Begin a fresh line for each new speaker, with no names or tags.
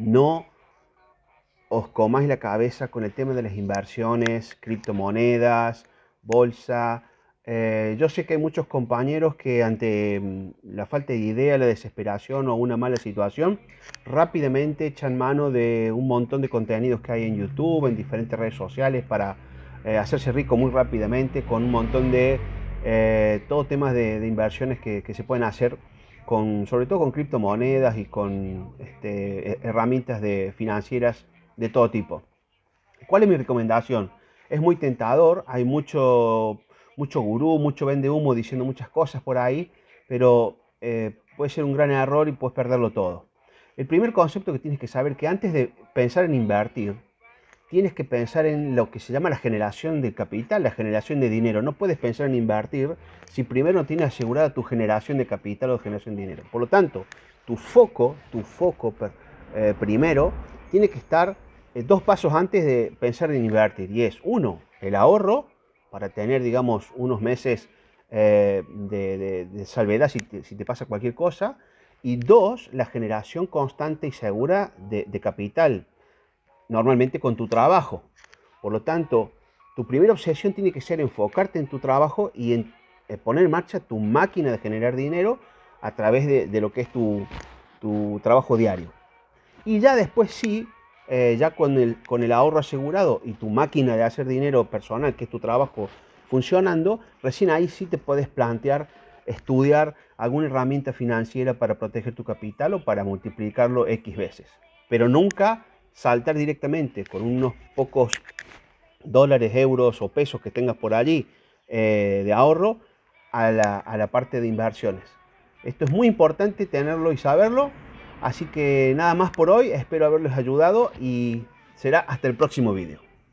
no os comáis la cabeza con el tema de las inversiones, criptomonedas, bolsa. Eh, yo sé que hay muchos compañeros que ante mm, la falta de idea, la desesperación o una mala situación, rápidamente echan mano de un montón de contenidos que hay en YouTube, en diferentes redes sociales para eh, hacerse rico muy rápidamente con un montón de eh, todo temas de, inversiones que, se pueden hacer sobre todo con criptomonedas y con este, herramientas de, financieras de todo tipo. ¿Cuál es mi recomendación? Es muy tentador, hay mucho, mucho gurú, mucho vende humo diciendo muchas cosas por ahí, pero eh, puede ser un gran error y puedes perderlo todo. El primer concepto que tienes que saber que antes de pensar en invertir, tienes que pensar en lo que se llama la generación de capital, la generación de dinero. No puedes pensar en invertir si primero no tienes asegurada tu generación de capital o generación de dinero. Por lo tanto, tu foco, tu foco eh, primero, tiene que estar eh, dos pasos antes de pensar en invertir. Y es, uno, el ahorro, para tener, digamos, unos meses eh, de, salvedad si te, pasa cualquier cosa. Y dos, la generación constante y segura de capital normalmente con tu trabajo. Por lo tanto, tu primera obsesión tiene que ser enfocarte en tu trabajo y en, eh, poner en marcha tu máquina de generar dinero a través de, lo que es tu, trabajo diario. Y ya después sí, eh, ya con el, con el ahorro asegurado y tu máquina de hacer dinero personal, que es tu trabajo funcionando, recién ahí sí te puedes plantear estudiar alguna herramienta financiera para proteger tu capital o para multiplicarlo X veces. Pero nunca saltar directamente con unos pocos dólares, euros o pesos que tengas por allí eh, de ahorro a la, a la parte de inversiones. Esto es muy importante tenerlo y saberlo. Así que nada más por hoy, espero haberles ayudado y será hasta el próximo vídeo.